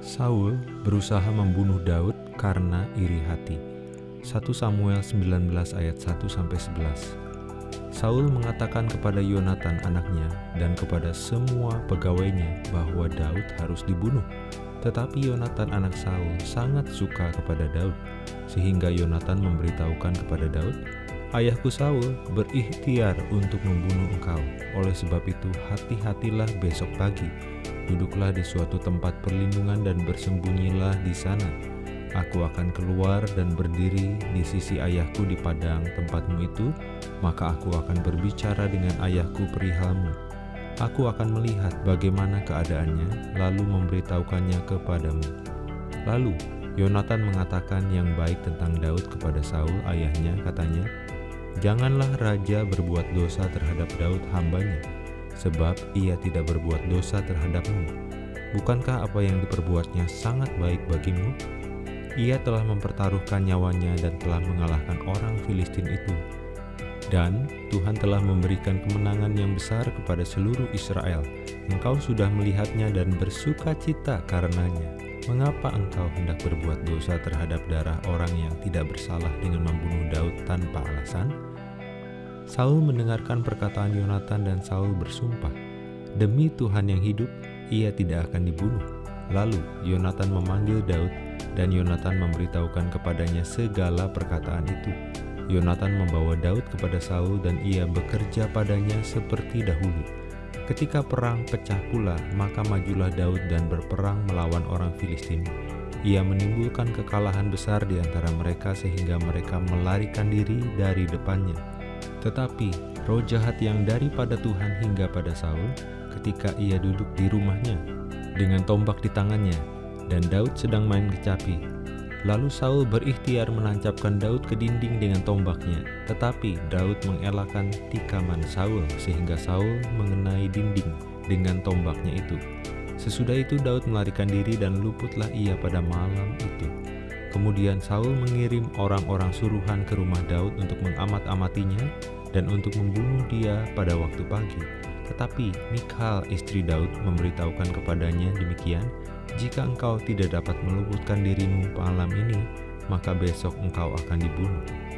Saul berusaha membunuh Daud karena iri hati. 1 Samuel 19 ayat 1 sampai 11. Saul mengatakan kepada Yonatan anaknya dan kepada semua pegawainya bahwa Daud harus dibunuh. Tetapi Yonatan anak Saul sangat suka kepada Daud, sehingga Yonatan memberitahukan kepada Daud, Ayahku Saul berikhtiar untuk membunuh engkau. Oleh sebab itu, hati-hatilah besok pagi. Duduklah di suatu tempat perlindungan dan bersembunyilah di sana. Aku akan keluar dan berdiri di sisi ayahku di padang tempatmu itu, maka aku akan berbicara dengan ayahku perihalmu Aku akan melihat bagaimana keadaannya, lalu memberitahukannya kepadamu. Lalu, Yonatan mengatakan yang baik tentang Daud kepada Saul ayahnya, katanya, Janganlah raja berbuat dosa terhadap Daud hambanya, sebab ia tidak berbuat dosa terhadapmu. Bukankah apa yang diperbuatnya sangat baik bagimu? Ia telah mempertaruhkan nyawanya dan telah mengalahkan orang Filistin itu dan Tuhan telah memberikan kemenangan yang besar kepada seluruh Israel. Engkau sudah melihatnya dan bersuka cita karenanya. Mengapa engkau hendak berbuat dosa terhadap darah orang yang tidak bersalah dengan membunuh Daud tanpa alasan? Saul mendengarkan perkataan Yonatan dan Saul bersumpah, Demi Tuhan yang hidup, ia tidak akan dibunuh. Lalu Yonatan memanggil Daud dan Yonatan memberitahukan kepadanya segala perkataan itu. Yonatan membawa Daud kepada Saul dan ia bekerja padanya seperti dahulu. Ketika perang pecah pula, maka majulah Daud dan berperang melawan orang Filistin. Ia menimbulkan kekalahan besar di antara mereka sehingga mereka melarikan diri dari depannya. Tetapi roh jahat yang daripada Tuhan hingga pada Saul ketika ia duduk di rumahnya dengan tombak di tangannya dan Daud sedang main kecapi Lalu Saul berikhtiar menancapkan Daud ke dinding dengan tombaknya, tetapi Daud mengelakkan tikaman Saul sehingga Saul mengenai dinding dengan tombaknya itu. Sesudah itu Daud melarikan diri dan luputlah ia pada malam itu. Kemudian Saul mengirim orang-orang suruhan ke rumah Daud untuk mengamat-amatinya dan untuk membunuh dia pada waktu pagi. Tetapi Mikhal istri Daud memberitahukan kepadanya demikian, jika engkau tidak dapat meluputkan dirimu malam ini, maka besok engkau akan dibunuh.